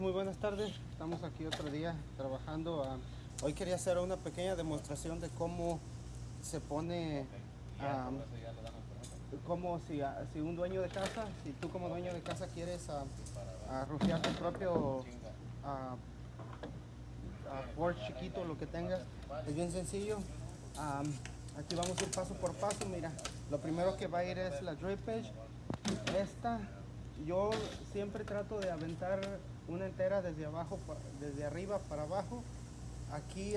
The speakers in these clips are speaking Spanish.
Muy buenas tardes, estamos aquí otro día trabajando. ah, hoy quería hacer una pequeña demostración de cómo se pone, cómo si, ah, si un dueño de casa, si tú como dueño de casa quieres rociar tu propio porch chiquito, lo que tengas, es bien sencillo. Ah, aquí vamos a ir paso por paso, mira, lo primero que va a ir es la drip edge. Esta, yo siempre trato de aventar una entera desde abajo, desde arriba para abajo. Aquí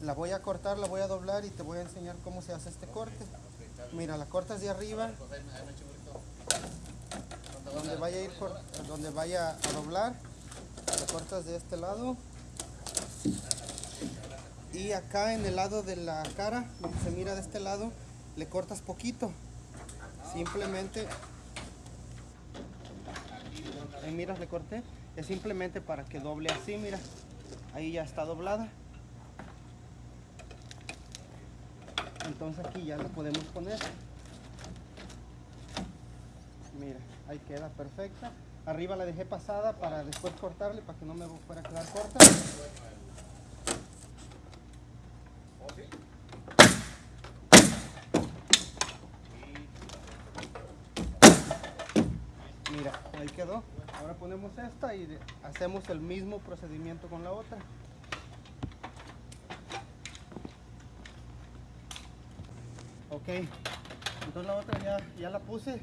la voy a cortar, la voy a doblar y te voy a enseñar cómo se hace este corte. Mira, la cortas de arriba, donde vaya a ir, donde vaya a doblar, la cortas de este lado. Y acá en el lado de la cara, que se mira de este lado, le cortas poquito. Simplemente Ahí miras, le corté. Es simplemente para que doble así, mira. Ahí ya está doblada. Entonces aquí ya la podemos poner. Mira, ahí queda perfecta. Arriba la dejé pasada para después cortarle, para que no me fuera a quedar corta. Mira, ahí quedó. Ahora ponemos esta y hacemos el mismo procedimiento con la otra. Ok, entonces la otra ya, ya la puse.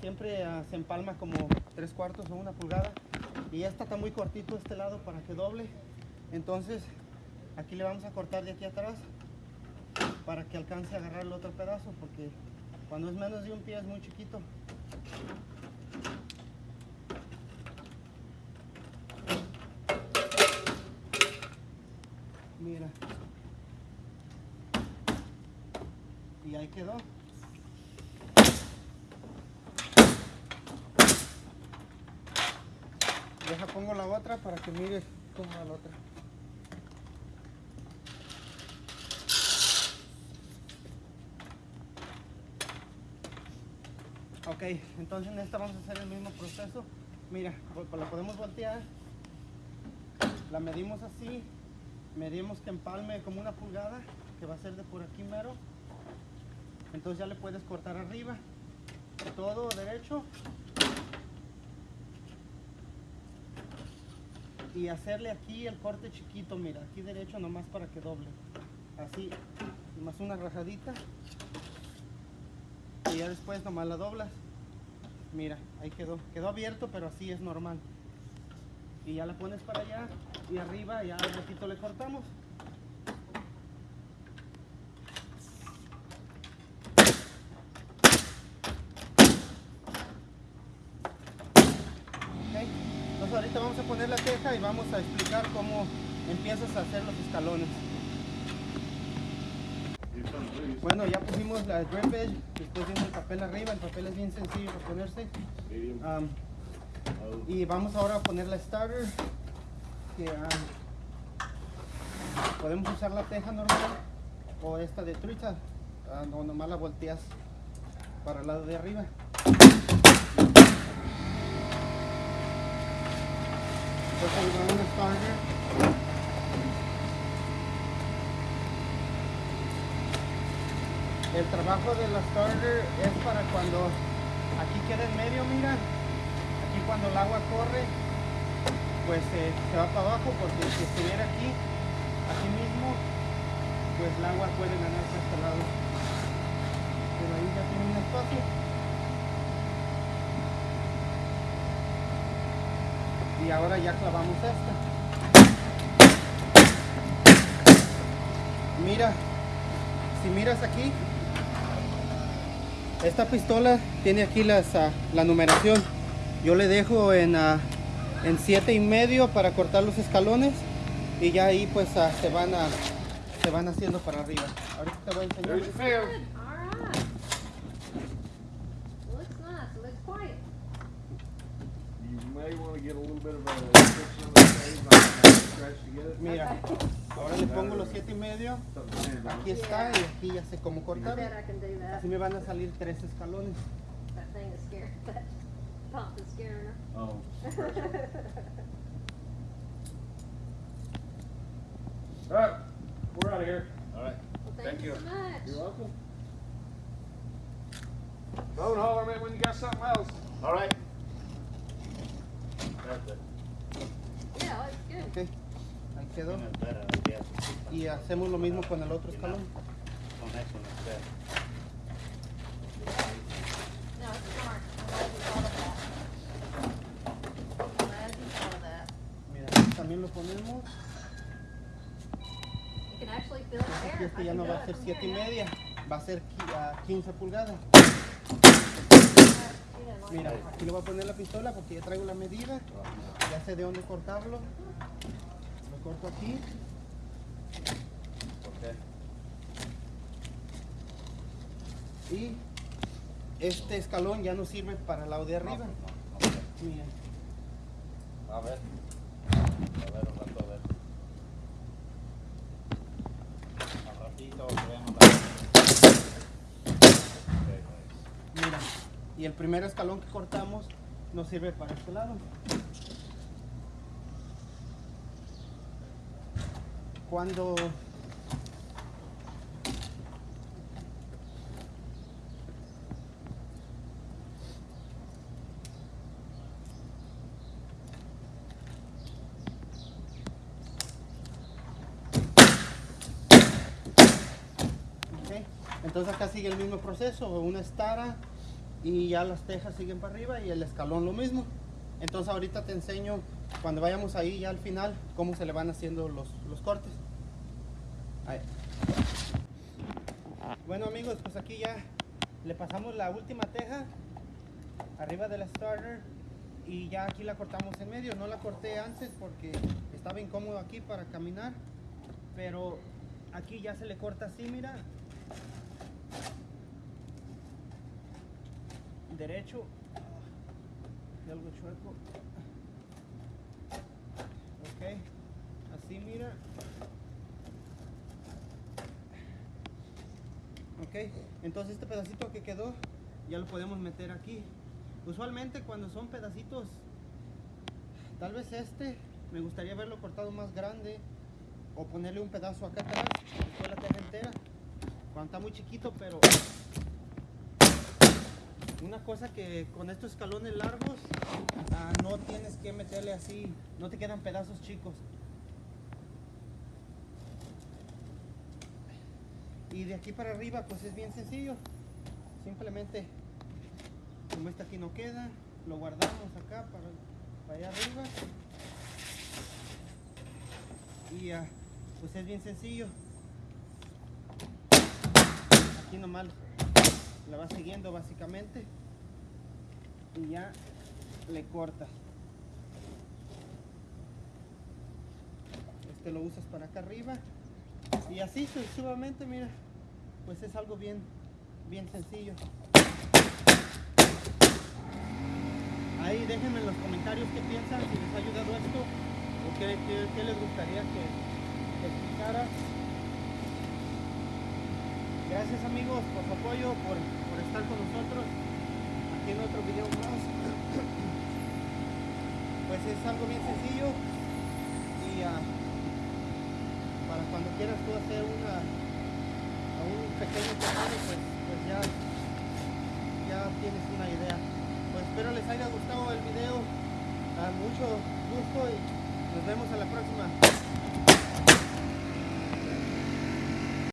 Siempre ah, se empalma como tres cuartos o una pulgada. Y esta está muy cortito este lado para que doble. Entonces aquí le vamos a cortar de aquí atrás para que alcance a agarrar el otro pedazo porque cuando es menos de un pie es muy chiquito. Mira. Y ahí quedó. Deja pongo la otra para que mires cómo va la otra. Ok, entonces en esta vamos a hacer el mismo proceso. Mira, la podemos voltear. La medimos así. Medimos que empalme como una pulgada, que va a ser de por aquí mero. Entonces ya le puedes cortar arriba. Todo derecho. Y hacerle aquí el corte chiquito, mira, aquí derecho nomás para que doble. Así, nomás una rajadita. Y ya después nomás la doblas. Mira, ahí quedó. Quedó abierto, pero así es normal. Y ya la pones para allá y arriba ya al ratito le cortamos. Entonces ahorita vamos a poner la teja y vamos a explicar cómo empiezas a hacer los escalones. Bueno, ya pusimos la drip edge, después viene el papel arriba, el papel es bien sencillo de ponerse. Y vamos ahora a poner la starter, am, podemos usar la teja normal o esta de trucha, ah, no, nomás la volteas para el lado de arriba. Starter. El trabajo de la starter es para cuando aquí queda en medio, mira, aquí cuando el agua corre, pues eh, se va para abajo porque si estuviera aquí, aquí mismo, pues el agua puede ganarse a este lado. Pero ahí ya tiene un espacio. Y ahora ya clavamos esta. Mira, si miras aquí, esta pistola tiene aquí las, ah, la numeración. Yo le dejo en, ah, en siete y medio para cortar los escalones y ya ahí pues ah, se van a, se van haciendo para arriba. Ahorita te voy a enseñar. There's your fair. All right. Looks nice, looks quiet. You may want to get a little bit of a section of the page, like scratch together. Mira, ahora le pongo los siete y medio. Aquí está y aquí ya sé cómo cortar. Así me van a salir tres escalones. That thing is scary. pump is scaring her. Oh. Alright, we're out of here. All right. Well, Thank thank you you. so much. You're welcome. Phone holler man, when you got something else. All right. That's it. Yeah, it's good. Ok, ahí quedó. No espera, ya. Y hacemos lo mismo con el otro escalón. Con eso no espera. No, también lo ponemos. Este ya no va a ser from 7 y media, va a ser qui- ah, 15 pulgadas. Mira, aquí le voy a poner la pistola porque ya traigo la medida. Ya sé de dónde cortarlo. Lo corto aquí. Y este escalón ya no sirve para el lado de arriba. No, no, ok. Mira, A ver. A ver, un rato, a ver. Ratito mira. Y el primer escalón que cortamos no sirve para este lado. Cuando Ok, Entonces acá sigue el mismo proceso, una estara y ya las tejas siguen para arriba y el escalón lo mismo. Entonces ahorita te enseño cuando vayamos ahí ya al final cómo se le van haciendo los, los cortes. Bueno amigos, pues aquí ya le pasamos la última teja arriba de la starter y ya aquí la cortamos en medio. No la corté antes porque estaba incómodo aquí para caminar, pero aquí ya se le corta así, mira. Derecho. Y algo chueco. Ok. Así, mira. Ok. Entonces este pedacito que quedó ya lo podemos meter aquí. Usualmente cuando son pedacitos, tal vez este, me gustaría verlo cortado más grande o ponerle un pedazo acá atrás, después la teja entera, cuando está muy chiquito, pero una cosa que con estos escalones largos ah, no tienes que meterle así, no te quedan pedazos chicos. Y de aquí para arriba pues es bien sencillo, simplemente como este aquí no queda, lo guardamos acá para, para allá arriba. Y ah, pues es bien sencillo aquí nomás la vas siguiendo básicamente y ya le cortas. Este lo usas para acá arriba y así sucesivamente mira pues es algo bien bien sencillo. Ahí déjenme en los comentarios qué piensan si les ha ayudado esto o qué, qué- les gustaría que, que explicara Gracias amigos por su apoyo, por, por estar con nosotros aquí en otro video más. Pues es algo bien sencillo y ah, para cuando quieras tú hacer una a un pequeño tejado, pues, pues ya, ya tienes una idea. Pues espero les haya gustado el video. Ah, mucho gusto y nos vemos a la próxima.